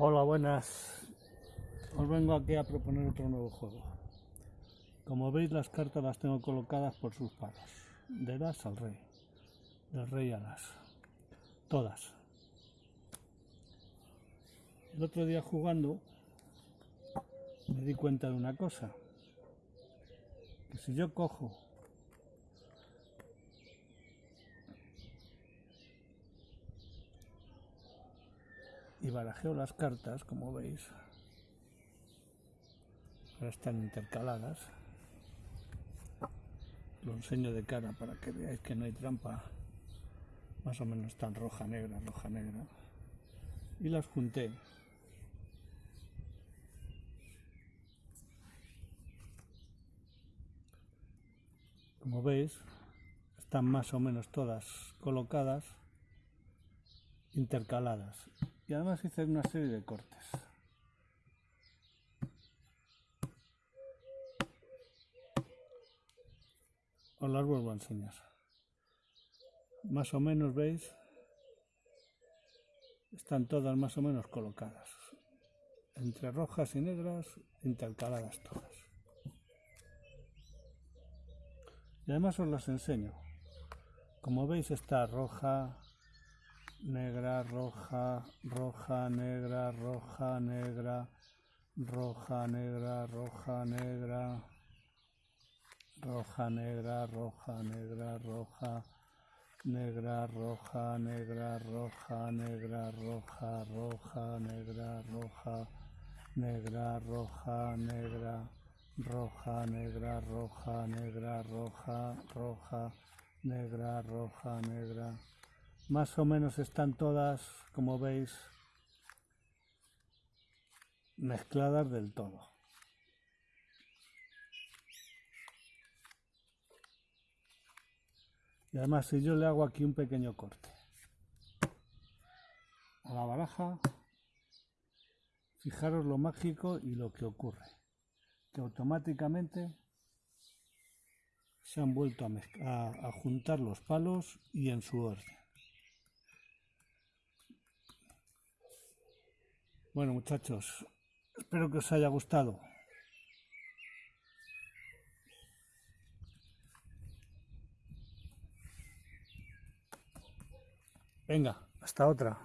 Hola, buenas. Os vengo aquí a proponer otro nuevo juego. Como veis, las cartas las tengo colocadas por sus palos. De las al rey. Del rey a las. Todas. El otro día jugando me di cuenta de una cosa. Que si yo cojo y barajeo las cartas, como veis, ahora están intercaladas. Lo enseño de cara para que veáis que no hay trampa. Más o menos están roja, negra, roja, negra. Y las junté. Como veis, están más o menos todas colocadas, intercaladas y además hice una serie de cortes. Os las vuelvo a enseñar. Más o menos, ¿veis? Están todas más o menos colocadas. Entre rojas y negras, intercaladas todas. Y además os las enseño. Como veis está roja, negra, roja, roja, negra, roja, negra, roja, negra, roja, negra, roja, negra, roja, negra, roja, negra, roja, negra, roja, negra, roja, roja, negra, roja, negra, roja, negra, roja, negra, roja, negra, roja, roja, negra, roja, negra, más o menos están todas, como veis, mezcladas del todo. Y además si yo le hago aquí un pequeño corte a la baraja, fijaros lo mágico y lo que ocurre, que automáticamente se han vuelto a, a juntar los palos y en su orden. Bueno muchachos, espero que os haya gustado. Venga, hasta otra.